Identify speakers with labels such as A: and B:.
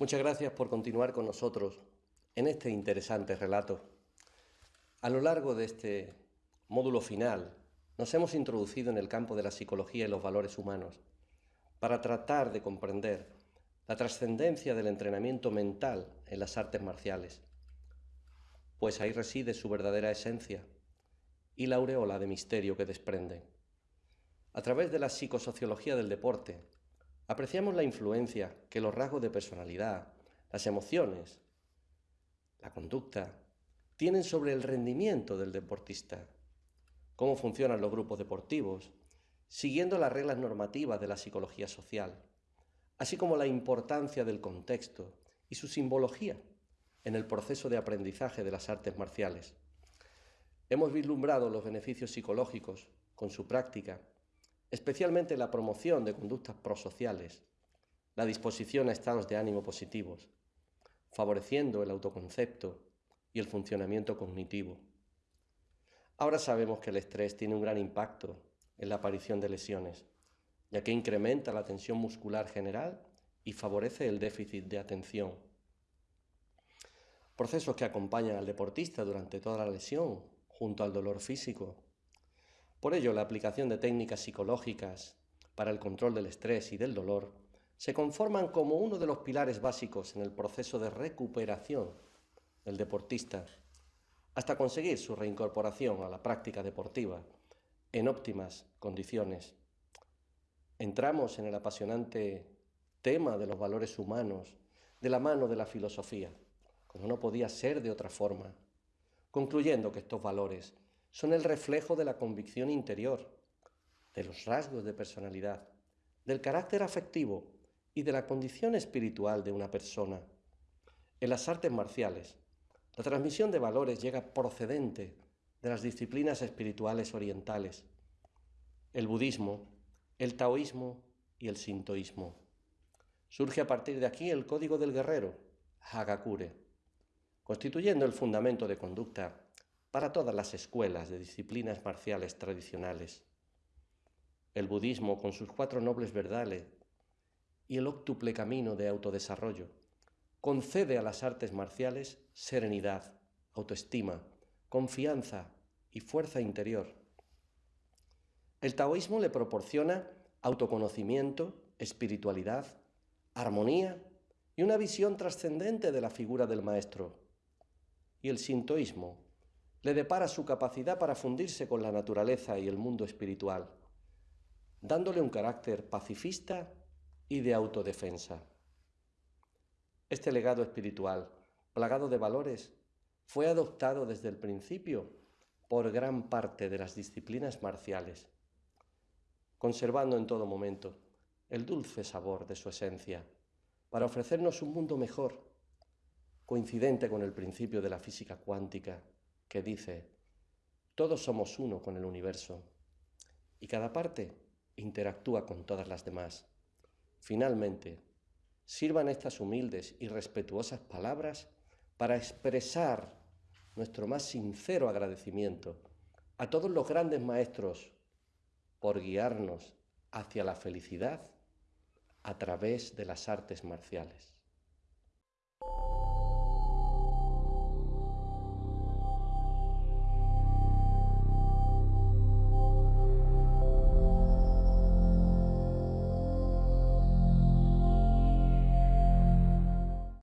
A: Muchas gracias por continuar con nosotros en este interesante relato. A lo largo de este módulo final nos hemos introducido en el campo de la psicología y los valores humanos para tratar de comprender la trascendencia del entrenamiento mental en las artes marciales, pues ahí reside su verdadera esencia y la aureola de misterio que desprende. A través de la psicosociología del deporte, apreciamos la influencia que los rasgos de personalidad, las emociones, la conducta, tienen sobre el rendimiento del deportista, cómo funcionan los grupos deportivos, siguiendo las reglas normativas de la psicología social, así como la importancia del contexto y su simbología en el proceso de aprendizaje de las artes marciales. Hemos vislumbrado los beneficios psicológicos con su práctica especialmente la promoción de conductas prosociales, la disposición a estados de ánimo positivos, favoreciendo el autoconcepto y el funcionamiento cognitivo. Ahora sabemos que el estrés tiene un gran impacto en la aparición de lesiones, ya que incrementa la tensión muscular general y favorece el déficit de atención. Procesos que acompañan al deportista durante toda la lesión, junto al dolor físico, por ello, la aplicación de técnicas psicológicas para el control del estrés y del dolor se conforman como uno de los pilares básicos en el proceso de recuperación del deportista hasta conseguir su reincorporación a la práctica deportiva en óptimas condiciones. Entramos en el apasionante tema de los valores humanos de la mano de la filosofía, como no podía ser de otra forma, concluyendo que estos valores son el reflejo de la convicción interior, de los rasgos de personalidad, del carácter afectivo y de la condición espiritual de una persona. En las artes marciales, la transmisión de valores llega procedente de las disciplinas espirituales orientales, el budismo, el taoísmo y el sintoísmo. Surge a partir de aquí el código del guerrero, Hagakure, constituyendo el fundamento de conducta para todas las escuelas de disciplinas marciales tradicionales. El budismo, con sus cuatro nobles verdades y el octuple camino de autodesarrollo, concede a las artes marciales serenidad, autoestima, confianza y fuerza interior. El taoísmo le proporciona autoconocimiento, espiritualidad, armonía y una visión trascendente de la figura del maestro. Y el sintoísmo le depara su capacidad para fundirse con la naturaleza y el mundo espiritual, dándole un carácter pacifista y de autodefensa. Este legado espiritual, plagado de valores, fue adoptado desde el principio por gran parte de las disciplinas marciales, conservando en todo momento el dulce sabor de su esencia, para ofrecernos un mundo mejor, coincidente con el principio de la física cuántica que dice, todos somos uno con el universo y cada parte interactúa con todas las demás. Finalmente, sirvan estas humildes y respetuosas palabras para expresar nuestro más sincero agradecimiento a todos los grandes maestros por guiarnos hacia la felicidad a través de las artes marciales.